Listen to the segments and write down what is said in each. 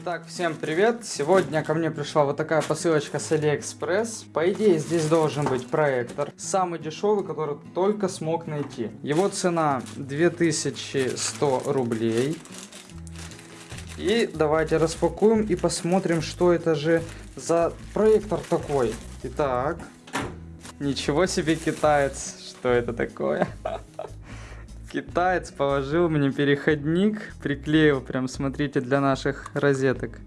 Итак, всем привет! Сегодня ко мне пришла вот такая посылочка с Алиэкспресс. По идее, здесь должен быть проектор. Самый дешевый, который только смог найти. Его цена 2100 рублей. И давайте распакуем и посмотрим, что это же за проектор такой. Итак, ничего себе китаец. Что это такое? Китаец положил мне переходник, приклеил прям, смотрите, для наших розеток.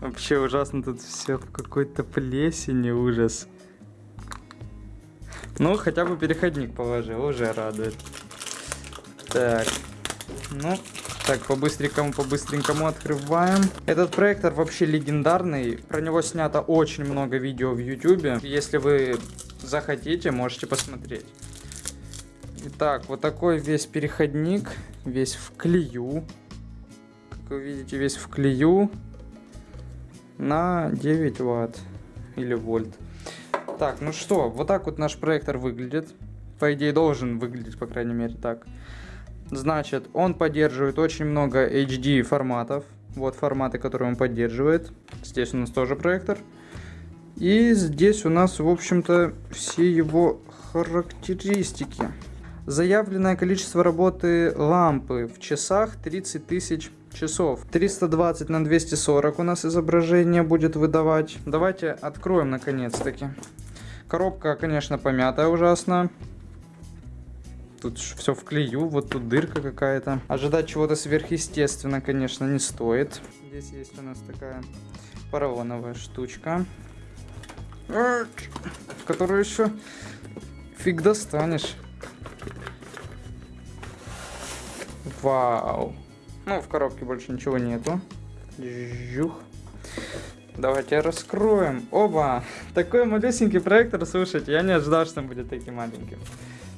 Вообще ужасно тут все в какой-то плесени, ужас. Ну, хотя бы переходник положил, уже радует. Так, ну, так, по-быстренькому, по-быстренькому открываем. Этот проектор вообще легендарный. Про него снято очень много видео в YouTube. Если вы захотите, можете посмотреть. Итак, вот такой весь переходник, весь в клею. Как вы видите, весь в клею на 9 ватт или вольт. Так, ну что, вот так вот наш проектор выглядит. По идее, должен выглядеть, по крайней мере, так. Значит, он поддерживает очень много HD форматов. Вот форматы, которые он поддерживает. Здесь у нас тоже проектор. И здесь у нас, в общем-то, все его характеристики. Заявленное количество работы лампы в часах 30 тысяч часов. 320 на 240 у нас изображение будет выдавать. Давайте откроем наконец-таки. Коробка, конечно, помятая ужасно. Тут все в клею, вот тут дырка какая-то. Ожидать чего-то сверхъестественно, конечно, не стоит. Здесь есть у нас такая поролоновая штучка. В которую еще фиг достанешь. Вау. Ну, в коробке больше ничего нету. Жух. Давайте раскроем. Оба! Такой малюсенький проектор, слушайте, я не ожидал, что он будет таким маленьким.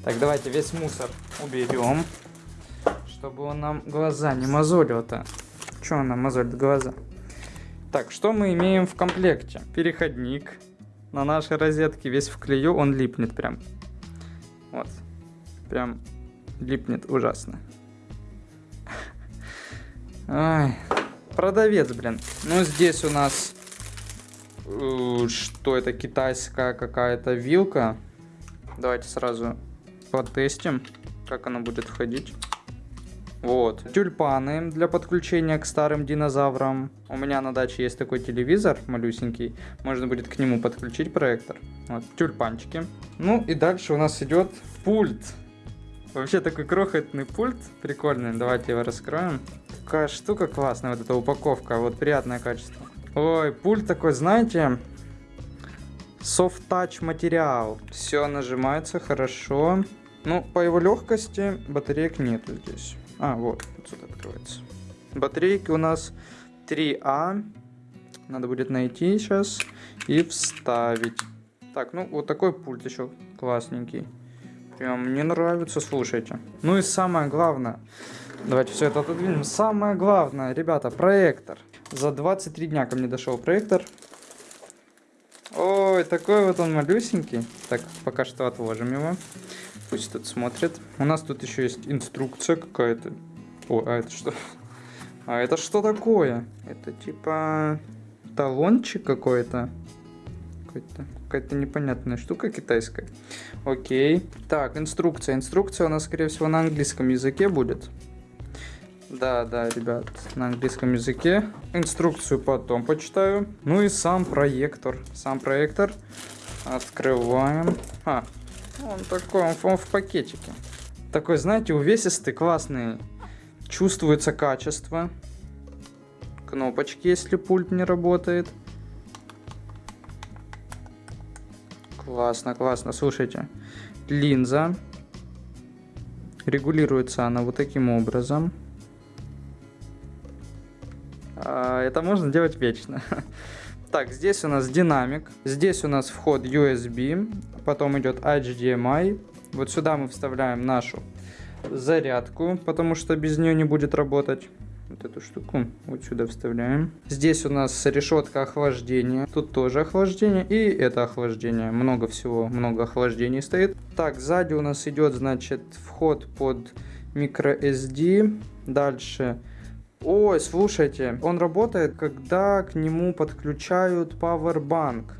Так, давайте весь мусор уберем, чтобы он нам глаза не мозолил-то. Че он нам мозолит глаза? Так, что мы имеем в комплекте? Переходник на нашей розетке, весь в клею, он липнет прям. Вот. Прям липнет ужасно. Ай, продавец, блин. Ну, здесь у нас... Э, что это? Китайская какая-то вилка. Давайте сразу потестим, как она будет входить. Вот. Тюльпаны для подключения к старым динозаврам. У меня на даче есть такой телевизор малюсенький. Можно будет к нему подключить проектор. Вот. Тюльпанчики. Ну и дальше у нас идет пульт. Вообще такой крохотный пульт. Прикольный. Давайте его раскроем. Какая штука классная, вот эта упаковка. Вот приятное качество. Ой, пульт такой, знаете, soft touch материал. Все нажимается хорошо. Ну, по его легкости батареек нету здесь. А, вот, вот сюда открывается. Батарейки у нас 3А. Надо будет найти сейчас и вставить. Так, ну вот такой пульт еще классненький. Прям мне нравится, слушайте. Ну и самое главное, давайте все это отодвинем. Самое главное, ребята, проектор. За 23 дня ко мне дошел проектор. Ой, такой вот он малюсенький. Так, пока что отложим его. Пусть тут смотрит. У нас тут еще есть инструкция какая-то. О, а это что? А это что такое? Это типа талончик какой-то. Какой-то какая-то непонятная штука китайская. Окей. Так, инструкция. Инструкция у нас, скорее всего, на английском языке будет. Да, да, ребят, на английском языке. Инструкцию потом почитаю. Ну и сам проектор. Сам проектор. Открываем. А, он такой, он, он в пакетике. Такой, знаете, увесистый, классный. Чувствуется качество. Кнопочки, если пульт не работает. Классно, классно. Слушайте, линза. Регулируется она вот таким образом. А, это можно делать вечно. Так, здесь у нас динамик. Здесь у нас вход USB. Потом идет HDMI. Вот сюда мы вставляем нашу зарядку, потому что без нее не будет работать вот эту штуку вот сюда вставляем. Здесь у нас решетка охлаждения. Тут тоже охлаждение и это охлаждение. Много всего, много охлаждений стоит. Так, сзади у нас идет, значит, вход под microSD. Дальше Ой, слушайте, он работает, когда к нему подключают Powerbank.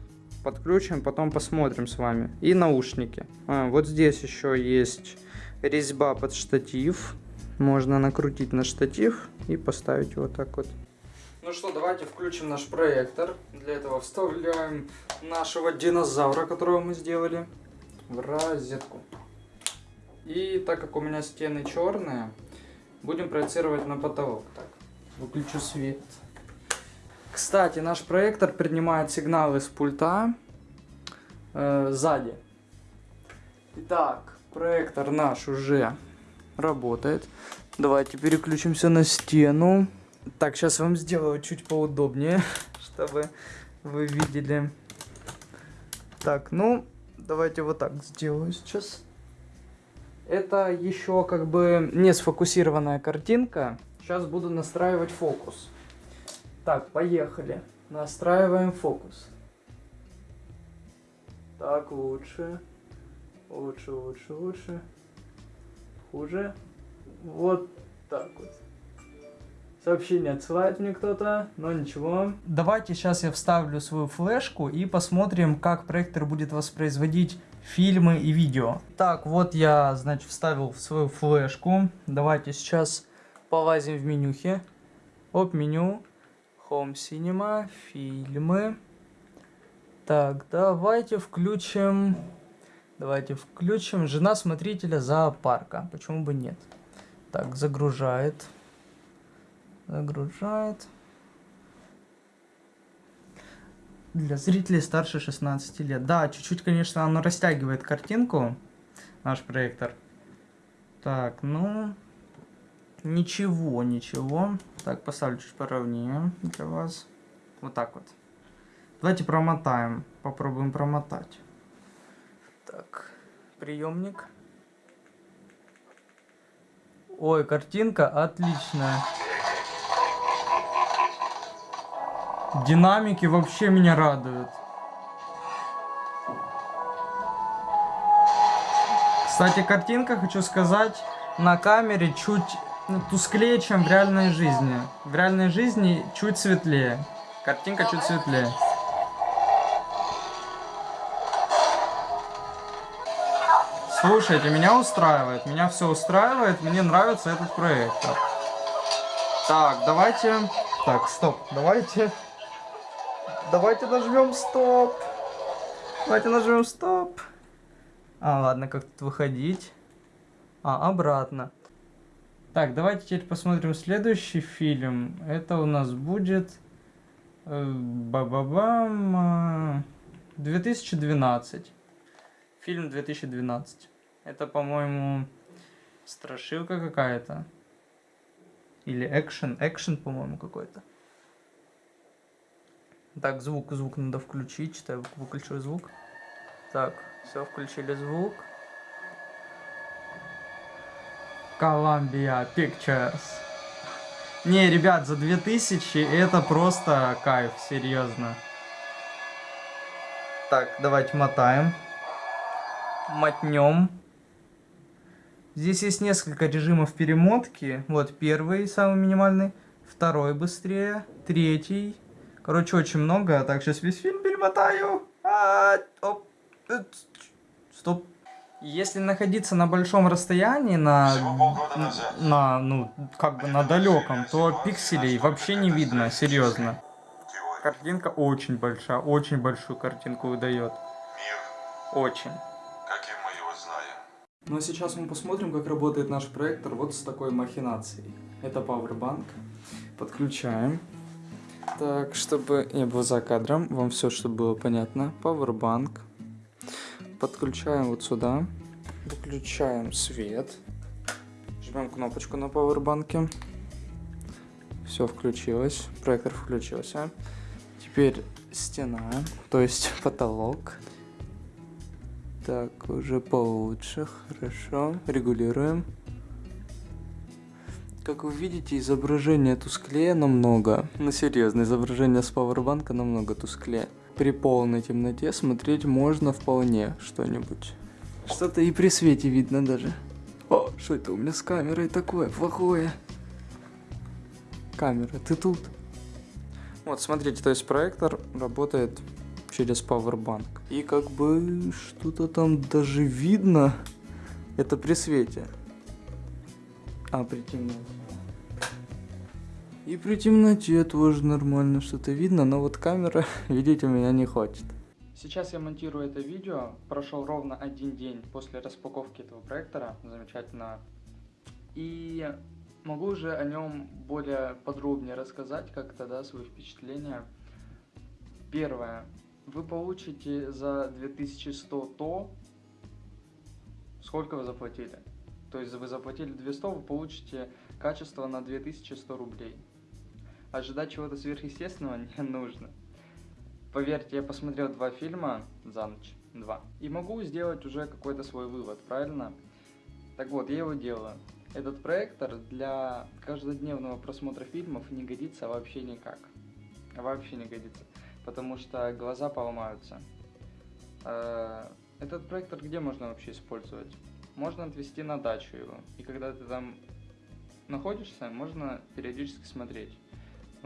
Подключим, потом посмотрим с вами. И наушники. А, вот здесь еще есть резьба под штатив. Можно накрутить на штатив и поставить вот так вот. Ну что, давайте включим наш проектор. Для этого вставляем нашего динозавра, которого мы сделали, в розетку. И так как у меня стены черные, будем проецировать на потолок. Так, выключу свет. Кстати, наш проектор принимает сигналы с пульта э, сзади. Итак, проектор наш уже работает. Давайте переключимся на стену. Так, сейчас вам сделаю чуть поудобнее, чтобы вы видели. Так, ну, давайте вот так сделаю сейчас. Это еще как бы не сфокусированная картинка. Сейчас буду настраивать фокус. Так, поехали. Настраиваем фокус. Так, лучше. Лучше, лучше, лучше. Хуже. Вот так вот. Сообщение отсылает мне кто-то, но ничего. Давайте сейчас я вставлю свою флешку и посмотрим, как проектор будет воспроизводить фильмы и видео. Так, вот я, значит, вставил в свою флешку. Давайте сейчас полазим в менюхе. Оп, меню. Home Cinema, фильмы. Так, давайте включим... Давайте включим «Жена смотрителя зоопарка». Почему бы нет? Так, загружает. Загружает. Для зрителей старше 16 лет. Да, чуть-чуть, конечно, оно растягивает картинку, наш проектор. Так, ну... Ничего, ничего. Так, поставлю чуть поровнее для вас. Вот так вот. Давайте промотаем. Попробуем промотать. Так, приемник. Ой, картинка отличная. Динамики вообще меня радуют. Кстати, картинка, хочу сказать, на камере чуть тусклее, чем в реальной жизни. В реальной жизни чуть светлее. Картинка чуть светлее. Слушайте, меня устраивает. Меня все устраивает. Мне нравится этот проектор. Так, давайте... Так, стоп. Давайте Давайте нажмем стоп. Давайте нажмем стоп. А, ладно, как тут выходить? А, обратно. Так, давайте теперь посмотрим следующий фильм. Это у нас будет... Э, Ба-ба-бам... 2012. Фильм 2012. Это, по-моему, страшилка какая-то. Или экшен. Экшен, по-моему, какой-то. Так, звук, звук надо включить. Выключу звук. Так, все, включили звук. Columbia Pictures. Не, ребят, за 2000 это просто кайф, серьезно. Так, давайте мотаем. Мотнем. Здесь есть несколько режимов перемотки. Вот первый, самый минимальный. Второй быстрее. Третий. Короче, очень много. Так, сейчас весь фильм перемотаю. А, оп, стоп. Если находиться на большом расстоянии, на, на, ну, как бы на далеком, то пикселей вообще не видно, серьезно. Картинка очень большая, очень большую картинку выдает. Очень. Каким мы его знаем. Ну а сейчас мы посмотрим, как работает наш проектор вот с такой махинацией. Это Powerbank. Подключаем. Так, чтобы не было за кадром, вам все, чтобы было понятно. Powerbank. Подключаем вот сюда. Выключаем свет. Жмем кнопочку на пауэрбанке. Все включилось. Проектор включился. Теперь стена, то есть потолок. Так, уже получше, хорошо. Регулируем. Как вы видите, изображение тусклее намного. Ну серьезно, изображение с пауэрбанка намного тусклее. При полной темноте смотреть можно вполне что-нибудь. Что-то и при свете видно даже. О, что это у меня с камерой такое плохое? Камера, ты тут? Вот, смотрите, то есть проектор работает через Powerbank. И как бы что-то там даже видно. Это при свете. А, при темноте. И при темноте тоже нормально что-то видно, но вот камера, видите, меня не хочет. Сейчас я монтирую это видео. Прошел ровно один день после распаковки этого проектора. Замечательно. И могу уже о нем более подробнее рассказать как-то, да, свои впечатления. Первое. Вы получите за 2100 то, сколько вы заплатили. То есть вы заплатили 200, вы получите качество на 2100 рублей ожидать чего-то сверхъестественного не нужно. Поверьте, я посмотрел два фильма за ночь, два, и могу сделать уже какой-то свой вывод, правильно? Так вот, я его делаю. Этот проектор для каждодневного просмотра фильмов не годится вообще никак. Вообще не годится. Потому что глаза поломаются. Э, этот проектор где можно вообще использовать? Можно отвезти на дачу его. И когда ты там находишься, можно периодически смотреть.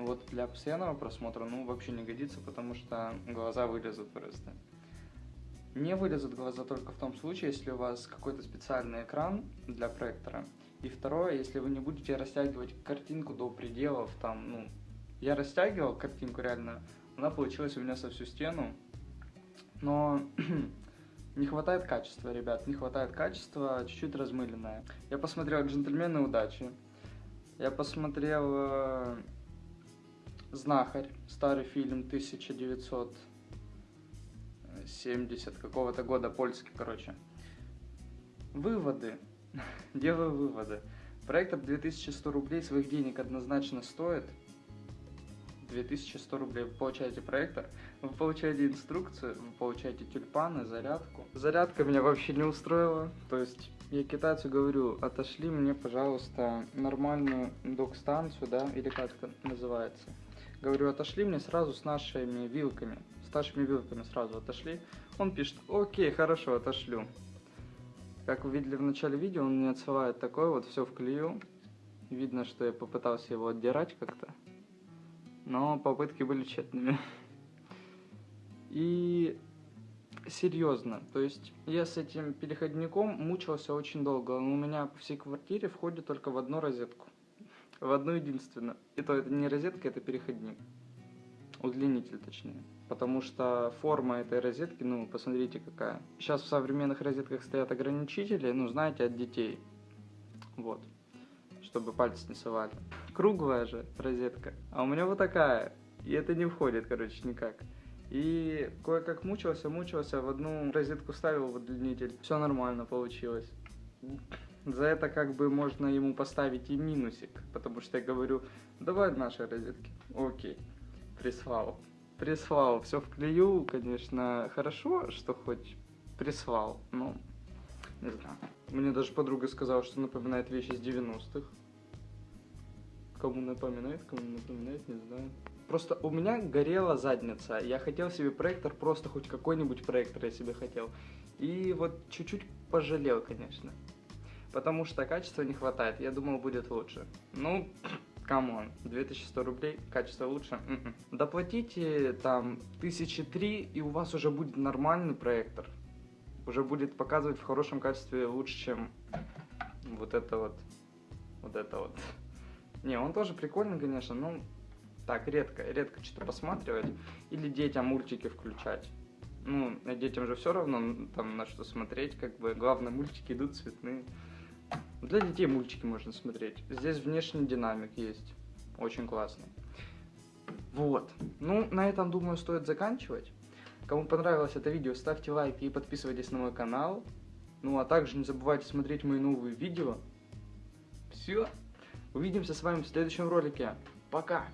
Вот для постоянного просмотра, ну, вообще не годится, потому что глаза вылезут просто. Не вылезут глаза только в том случае, если у вас какой-то специальный экран для проектора. И второе, если вы не будете растягивать картинку до пределов, там, ну, я растягивал картинку реально, она получилась у меня со всю стену, но не хватает качества, ребят, не хватает качества, чуть-чуть размыленное. Я посмотрел «Джентльмены удачи», я посмотрел э, Знахарь, старый фильм 1970 какого-то года, польский, короче. Выводы. Делаю выводы. Проектор 2100 рублей своих денег однозначно стоит. 2100 рублей вы получаете проектор, вы получаете инструкцию, вы получаете тюльпаны, зарядку. Зарядка меня вообще не устроила, то есть я китайцу говорю, отошли мне, пожалуйста, нормальную док-станцию, да, или как это называется. Говорю, отошли мне сразу с нашими вилками. С нашими вилками сразу отошли. Он пишет, окей, хорошо, отошлю. Как вы видели в начале видео, он мне отсылает такое вот, все вклею. Видно, что я попытался его отдирать как-то. Но попытки были тщетными. И серьезно, то есть я с этим переходником мучился очень долго. Он у меня по всей квартире входит только в одну розетку. В одну единственную. И то это не розетка, это переходник. Удлинитель, точнее. Потому что форма этой розетки, ну, посмотрите какая. Сейчас в современных розетках стоят ограничители, ну, знаете, от детей. Вот. Чтобы пальцы не совали. Круглая же розетка. А у меня вот такая. И это не входит, короче, никак. И кое-как мучился, мучился, в одну розетку ставил в удлинитель. Все нормально получилось. За это как бы можно ему поставить и минусик, потому что я говорю, давай наши розетки. Окей, прислал. Прислал, все вклею, конечно, хорошо, что хоть прислал, но не знаю. Мне даже подруга сказала, что напоминает вещи из 90-х. Кому напоминает, кому напоминает, не знаю. Просто у меня горела задница. Я хотел себе проектор, просто хоть какой-нибудь проектор я себе хотел. И вот чуть-чуть пожалел, конечно потому что качества не хватает. Я думал, будет лучше. Ну, come on, 2100 рублей, качество лучше. М м-м. -м. Доплатите там тысячи три, и у вас уже будет нормальный проектор. Уже будет показывать в хорошем качестве лучше, чем вот это вот. Вот это вот. Не, он тоже прикольный, конечно, но так, редко, редко что-то посматривать. Или детям мультики включать. Ну, детям же все равно там на что смотреть, как бы. Главное, мультики идут цветные. Для детей мультики можно смотреть. Здесь внешний динамик есть. Очень классный. Вот. Ну, на этом, думаю, стоит заканчивать. Кому понравилось это видео, ставьте лайки и подписывайтесь на мой канал. Ну, а также не забывайте смотреть мои новые видео. Все. Увидимся с вами в следующем ролике. Пока.